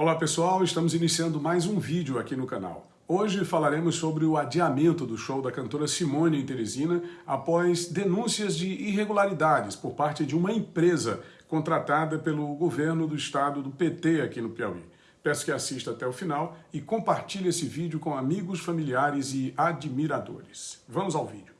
Olá pessoal, estamos iniciando mais um vídeo aqui no canal. Hoje falaremos sobre o adiamento do show da cantora Simone em Teresina após denúncias de irregularidades por parte de uma empresa contratada pelo governo do estado do PT aqui no Piauí. Peço que assista até o final e compartilhe esse vídeo com amigos, familiares e admiradores. Vamos ao vídeo.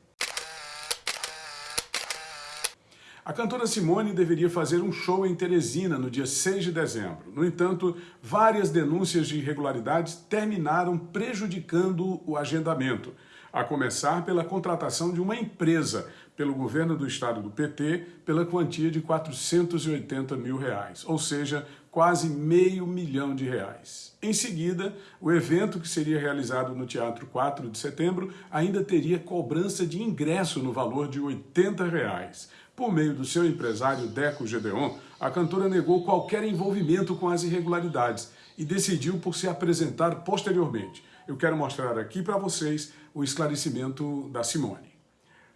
A cantora Simone deveria fazer um show em Teresina no dia 6 de dezembro. No entanto, várias denúncias de irregularidades terminaram prejudicando o agendamento, a começar pela contratação de uma empresa pelo governo do estado do PT pela quantia de 480 mil reais, ou seja, quase meio milhão de reais. Em seguida, o evento que seria realizado no Teatro 4 de Setembro ainda teria cobrança de ingresso no valor de 80 reais. Por meio do seu empresário Deco Gedeon, a cantora negou qualquer envolvimento com as irregularidades e decidiu por se apresentar posteriormente. Eu quero mostrar aqui para vocês o esclarecimento da Simone.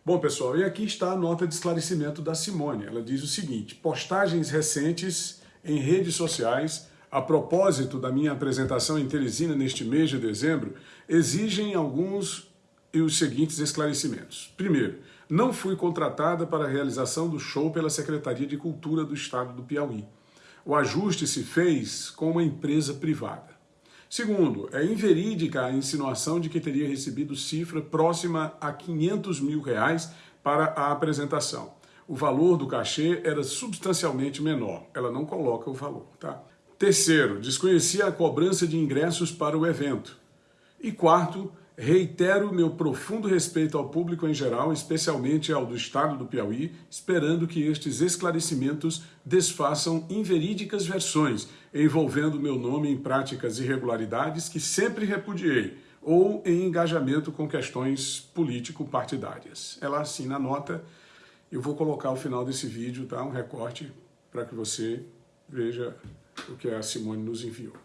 Bom, pessoal, e aqui está a nota de esclarecimento da Simone. Ela diz o seguinte, postagens recentes em redes sociais a propósito da minha apresentação em Teresina neste mês de dezembro, exigem alguns e os seguintes esclarecimentos. Primeiro, não fui contratada para a realização do show pela Secretaria de Cultura do Estado do Piauí. O ajuste se fez com uma empresa privada. Segundo, é inverídica a insinuação de que teria recebido cifra próxima a 500 mil reais para a apresentação. O valor do cachê era substancialmente menor. Ela não coloca o valor, tá? Terceiro, desconhecia a cobrança de ingressos para o evento. E quarto, Reitero meu profundo respeito ao público em geral, especialmente ao do Estado do Piauí, esperando que estes esclarecimentos desfaçam inverídicas versões envolvendo meu nome em práticas irregularidades que sempre repudiei, ou em engajamento com questões político-partidárias. Ela assina a nota, eu vou colocar ao final desse vídeo tá, um recorte para que você veja o que a Simone nos enviou.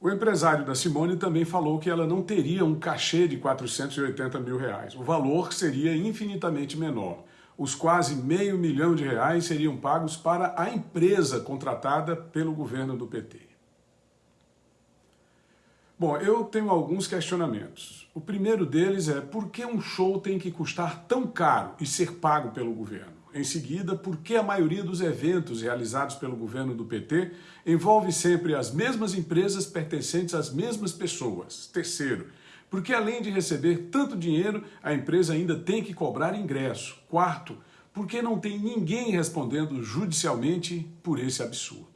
O empresário da Simone também falou que ela não teria um cachê de 480 mil reais. O valor seria infinitamente menor. Os quase meio milhão de reais seriam pagos para a empresa contratada pelo governo do PT. Bom, eu tenho alguns questionamentos. O primeiro deles é por que um show tem que custar tão caro e ser pago pelo governo? Em seguida, por que a maioria dos eventos realizados pelo governo do PT envolve sempre as mesmas empresas pertencentes às mesmas pessoas? Terceiro, porque além de receber tanto dinheiro, a empresa ainda tem que cobrar ingresso. Quarto, porque não tem ninguém respondendo judicialmente por esse absurdo.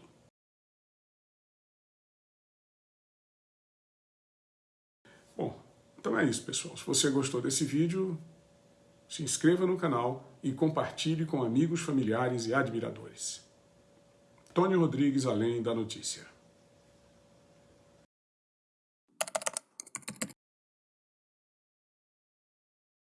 Bom, então é isso, pessoal. Se você gostou desse vídeo, se inscreva no canal e compartilhe com amigos, familiares e admiradores. Tony Rodrigues, Além da Notícia.